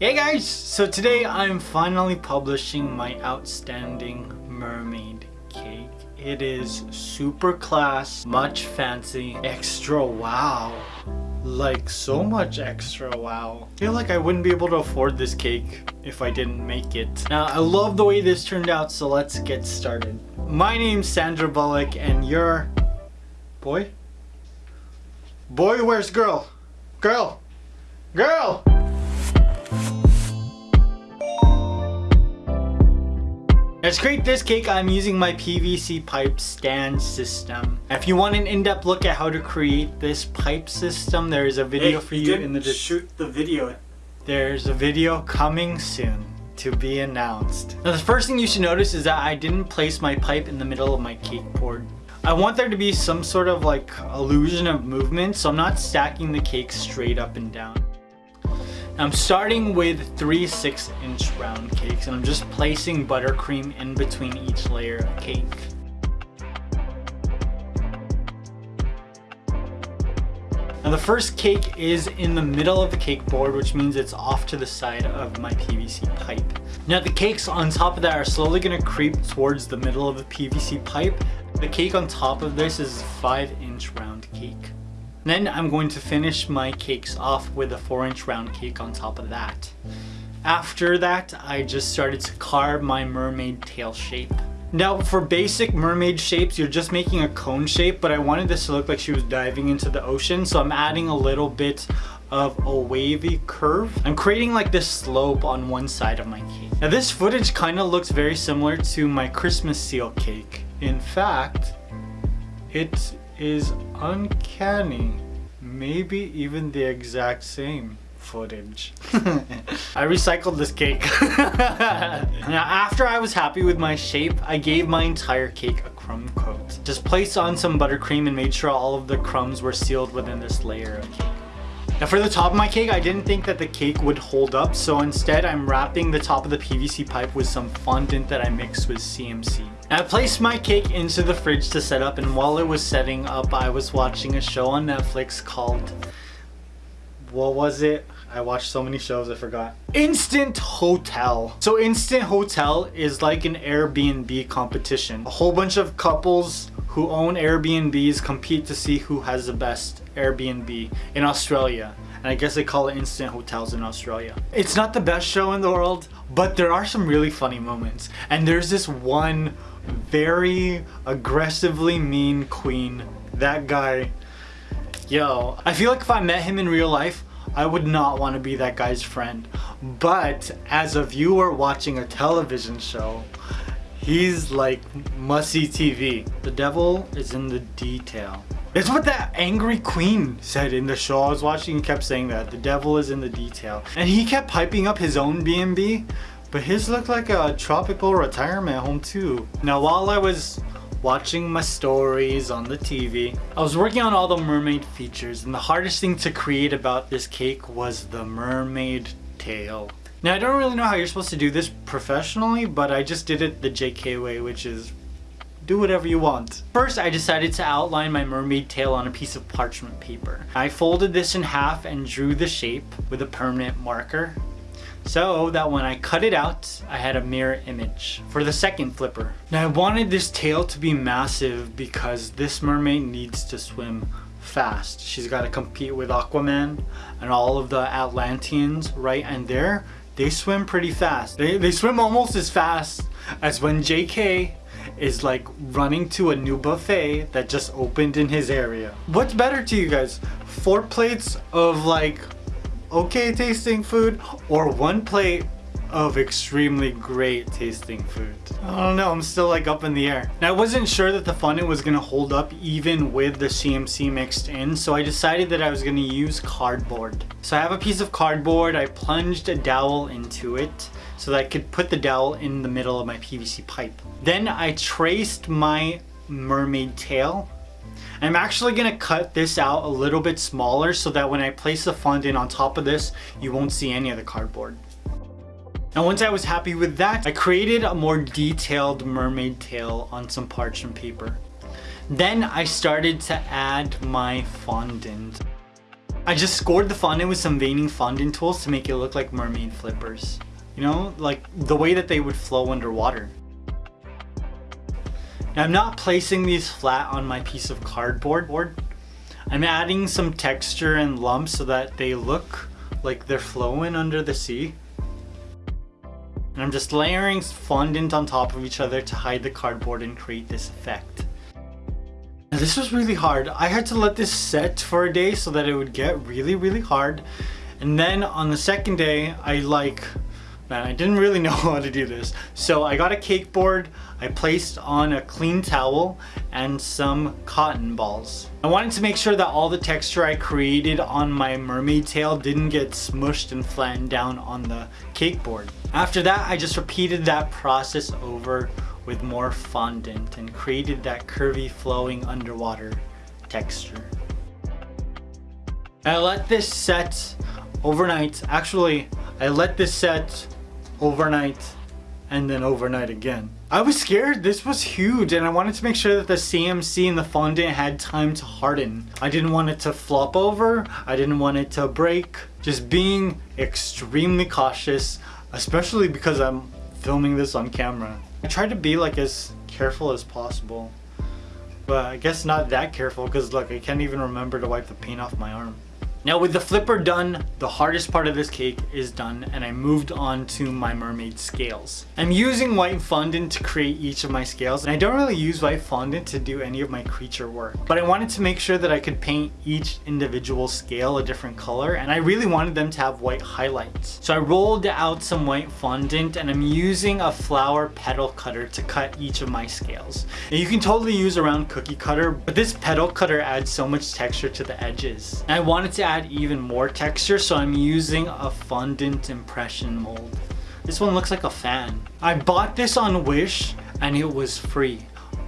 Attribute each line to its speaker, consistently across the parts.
Speaker 1: Hey guys! So today I'm finally publishing my outstanding mermaid cake. It is super class, much fancy, extra wow. Like so much extra wow. I feel like I wouldn't be able to afford this cake if I didn't make it. Now I love the way this turned out so let's get started. My name's Sandra Bullock and you're... Boy? Boy where's girl? Girl! Girl! Now to create this cake, I'm using my PVC pipe stand system. If you want an in-depth look at how to create this pipe system, there is a video
Speaker 2: hey,
Speaker 1: for you, in the description.
Speaker 2: shoot the video.
Speaker 1: There's a video coming soon to be announced. Now the first thing you should notice is that I didn't place my pipe in the middle of my cake board. I want there to be some sort of like illusion of movement, so I'm not stacking the cake straight up and down. I'm starting with three 6 inch round cakes and I'm just placing buttercream in between each layer of cake. Now the first cake is in the middle of the cake board which means it's off to the side of my PVC pipe. Now the cakes on top of that are slowly going to creep towards the middle of the PVC pipe. The cake on top of this is 5 inch round cake. Then I'm going to finish my cakes off with a 4 inch round cake on top of that. After that, I just started to carve my mermaid tail shape. Now for basic mermaid shapes, you're just making a cone shape, but I wanted this to look like she was diving into the ocean, so I'm adding a little bit of a wavy curve. I'm creating like this slope on one side of my cake. Now this footage kind of looks very similar to my Christmas seal cake. In fact, it is uncanny. Maybe even the exact same footage. I recycled this cake. now after I was happy with my shape, I gave my entire cake a crumb coat. Just placed on some buttercream and made sure all of the crumbs were sealed within this layer of cake. Now for the top of my cake, I didn't think that the cake would hold up, so instead I'm wrapping the top of the PVC pipe with some fondant that I mixed with CMC. I placed my cake into the fridge to set up and while it was setting up, I was watching a show on Netflix called... What was it? I watched so many shows I forgot. Instant Hotel. So Instant Hotel is like an Airbnb competition. A whole bunch of couples who own Airbnbs compete to see who has the best Airbnb in Australia. And I guess they call it instant hotels in Australia. It's not the best show in the world, but there are some really funny moments. And there's this one very aggressively mean queen. That guy, yo, I feel like if I met him in real life, I would not want to be that guy's friend. But as a viewer watching a television show, he's like must-see TV. The devil is in the detail. It's what that angry queen said in the show I was watching. He kept saying that. The devil is in the detail. And he kept piping up his own B&B. But his looked like a tropical retirement home too. Now while I was watching my stories on the TV, I was working on all the mermaid features and the hardest thing to create about this cake was the mermaid tail. Now I don't really know how you're supposed to do this professionally, but I just did it the JK way, which is do whatever you want. First, I decided to outline my mermaid tail on a piece of parchment paper. I folded this in half and drew the shape with a permanent marker so that when I cut it out, I had a mirror image for the second flipper. Now I wanted this tail to be massive because this mermaid needs to swim fast. She's got to compete with Aquaman and all of the Atlanteans, right? And there, they swim pretty fast. They, they swim almost as fast as when JK is like running to a new buffet that just opened in his area. What's better to you guys? Four plates of like okay tasting food or one plate of extremely great tasting food. I don't know, I'm still like up in the air. Now I wasn't sure that the fondant was gonna hold up even with the CMC mixed in, so I decided that I was gonna use cardboard. So I have a piece of cardboard, I plunged a dowel into it so that I could put the dowel in the middle of my PVC pipe. Then I traced my mermaid tail I'm actually going to cut this out a little bit smaller so that when I place the fondant on top of this, you won't see any of the cardboard. Now once I was happy with that, I created a more detailed mermaid tail on some parchment paper. Then I started to add my fondant. I just scored the fondant with some veining fondant tools to make it look like mermaid flippers. You know, like the way that they would flow underwater. Now I'm not placing these flat on my piece of cardboard board. I'm adding some texture and lumps so that they look like they're flowing under the sea. And I'm just layering fondant on top of each other to hide the cardboard and create this effect. Now this was really hard. I had to let this set for a day so that it would get really, really hard. And then on the second day, I like, man, I didn't really know how to do this. So I got a cake board, I placed on a clean towel and some cotton balls. I wanted to make sure that all the texture I created on my mermaid tail didn't get smushed and flattened down on the cake board. After that, I just repeated that process over with more fondant and created that curvy flowing underwater texture. I let this set overnight. Actually, I let this set overnight and then overnight again. I was scared. This was huge and I wanted to make sure that the CMC and the fondant had time to harden. I didn't want it to flop over. I didn't want it to break. Just being extremely cautious, especially because I'm filming this on camera. I tried to be like as careful as possible. But I guess not that careful because look, I can't even remember to wipe the paint off my arm. Now with the flipper done, the hardest part of this cake is done and I moved on to my mermaid scales. I'm using white fondant to create each of my scales and I don't really use white fondant to do any of my creature work. But I wanted to make sure that I could paint each individual scale a different color and I really wanted them to have white highlights. So I rolled out some white fondant and I'm using a flower petal cutter to cut each of my scales. Now you can totally use a round cookie cutter, but this petal cutter adds so much texture to the edges. And I wanted to add add even more texture so I'm using a fondant impression mold. This one looks like a fan. I bought this on Wish and it was free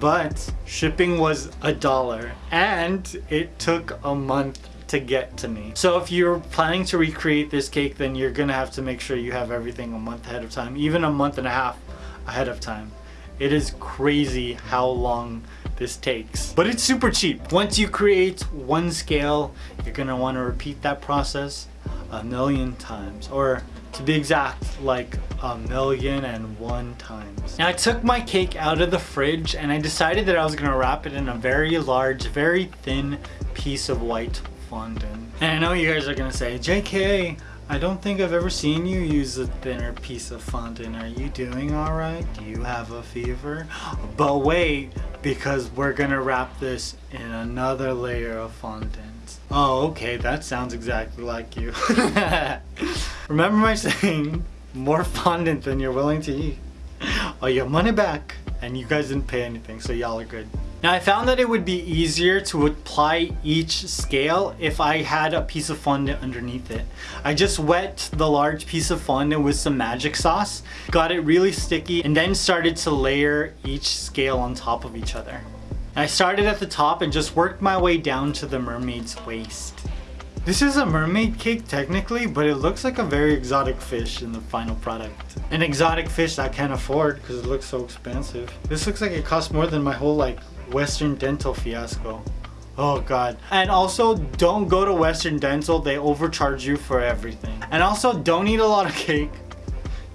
Speaker 1: but shipping was a dollar and it took a month to get to me. So if you're planning to recreate this cake then you're gonna have to make sure you have everything a month ahead of time, even a month and a half ahead of time. It is crazy how long this takes. But it's super cheap. Once you create one scale, you're gonna wanna repeat that process a million times. Or to be exact, like a million and one times. Now I took my cake out of the fridge and I decided that I was gonna wrap it in a very large, very thin piece of white fondant. And I know you guys are gonna say, JK, I don't think I've ever seen you use a thinner piece of fondant. Are you doing alright? Do you have a fever? But wait, because we're gonna wrap this in another layer of fondant. Oh, okay, that sounds exactly like you. Remember my saying, more fondant than you're willing to eat. Oh, your money back. And you guys didn't pay anything, so y'all are good. Now I found that it would be easier to apply each scale if I had a piece of fondant underneath it. I just wet the large piece of fondant with some magic sauce, got it really sticky, and then started to layer each scale on top of each other. I started at the top and just worked my way down to the mermaid's waist. This is a mermaid cake technically, but it looks like a very exotic fish in the final product. An exotic fish I can't afford because it looks so expensive. This looks like it costs more than my whole like Western Dental fiasco. Oh god. And also don't go to Western Dental, they overcharge you for everything. And also don't eat a lot of cake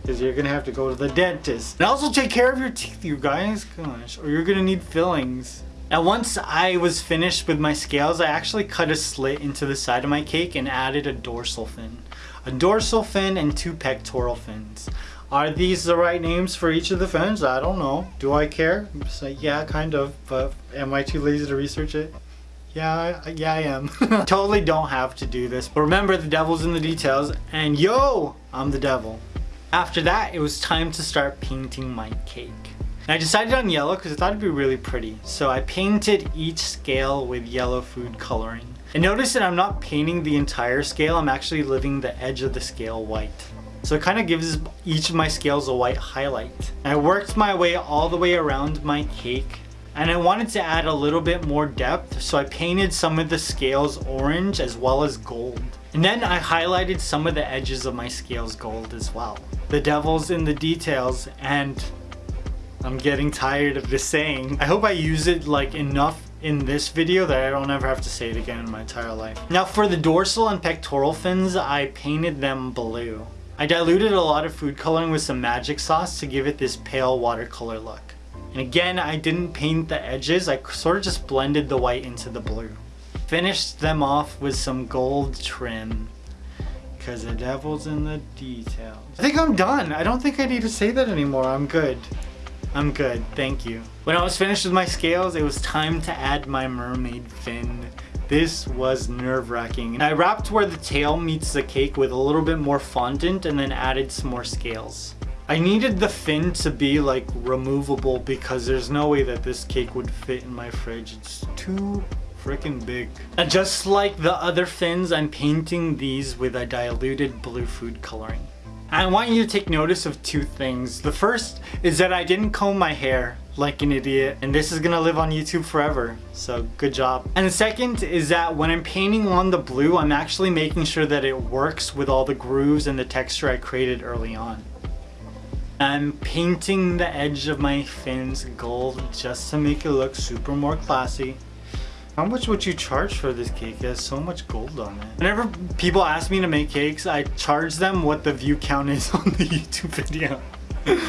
Speaker 1: because you're gonna have to go to the dentist. And also take care of your teeth you guys, gosh, or you're gonna need fillings. Now once I was finished with my scales, I actually cut a slit into the side of my cake and added a dorsal fin. A dorsal fin and two pectoral fins. Are these the right names for each of the fins? I don't know. Do I care? So, yeah, kind of, but am I too lazy to research it? Yeah, yeah I am. totally don't have to do this, but remember the devil's in the details, and yo, I'm the devil. After that, it was time to start painting my cake. And I decided on yellow because I thought it'd be really pretty. So I painted each scale with yellow food coloring. And notice that I'm not painting the entire scale, I'm actually leaving the edge of the scale white. So it kind of gives each of my scales a white highlight. I worked my way all the way around my cake and I wanted to add a little bit more depth so I painted some of the scales orange as well as gold. And then I highlighted some of the edges of my scales gold as well. The devil's in the details and I'm getting tired of this saying. I hope I use it like enough in this video that I don't ever have to say it again in my entire life. Now for the dorsal and pectoral fins, I painted them blue. I diluted a lot of food coloring with some magic sauce to give it this pale watercolor look. And again, I didn't paint the edges, I sort of just blended the white into the blue. Finished them off with some gold trim because the devil's in the details. I think I'm done. I don't think I need to say that anymore. I'm good. I'm good, thank you. When I was finished with my scales, it was time to add my mermaid fin. This was nerve-wracking. I wrapped where the tail meets the cake with a little bit more fondant and then added some more scales. I needed the fin to be like removable because there's no way that this cake would fit in my fridge. It's too freaking big. And just like the other fins, I'm painting these with a diluted blue food coloring. I want you to take notice of two things. The first is that I didn't comb my hair like an idiot and this is gonna live on YouTube forever so good job. And the second is that when I'm painting on the blue I'm actually making sure that it works with all the grooves and the texture I created early on. I'm painting the edge of my fins gold just to make it look super more classy how much would you charge for this cake? It has so much gold on it. Whenever people ask me to make cakes, I charge them what the view count is on the YouTube video.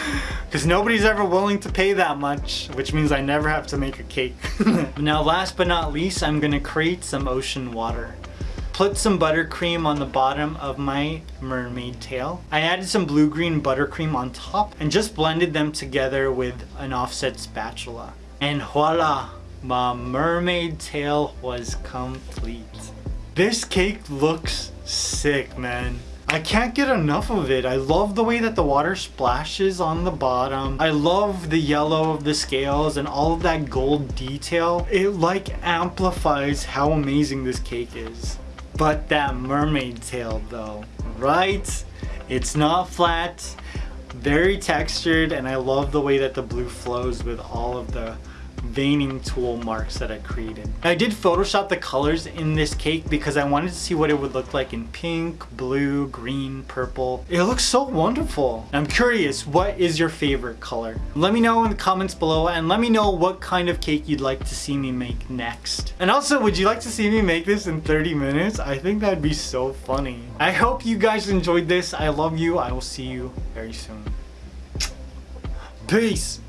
Speaker 1: Because nobody's ever willing to pay that much, which means I never have to make a cake. now last but not least, I'm gonna create some ocean water. Put some buttercream on the bottom of my mermaid tail. I added some blue-green buttercream on top and just blended them together with an offset spatula. And voila! My mermaid tail was complete. This cake looks sick, man. I can't get enough of it. I love the way that the water splashes on the bottom. I love the yellow of the scales and all of that gold detail. It like amplifies how amazing this cake is. But that mermaid tail though, right? It's not flat, very textured, and I love the way that the blue flows with all of the veining tool marks that I created. I did Photoshop the colors in this cake because I wanted to see what it would look like in pink, blue, green, purple. It looks so wonderful. I'm curious, what is your favorite color? Let me know in the comments below and let me know what kind of cake you'd like to see me make next. And also, would you like to see me make this in 30 minutes? I think that'd be so funny. I hope you guys enjoyed this. I love you. I will see you very soon. Peace.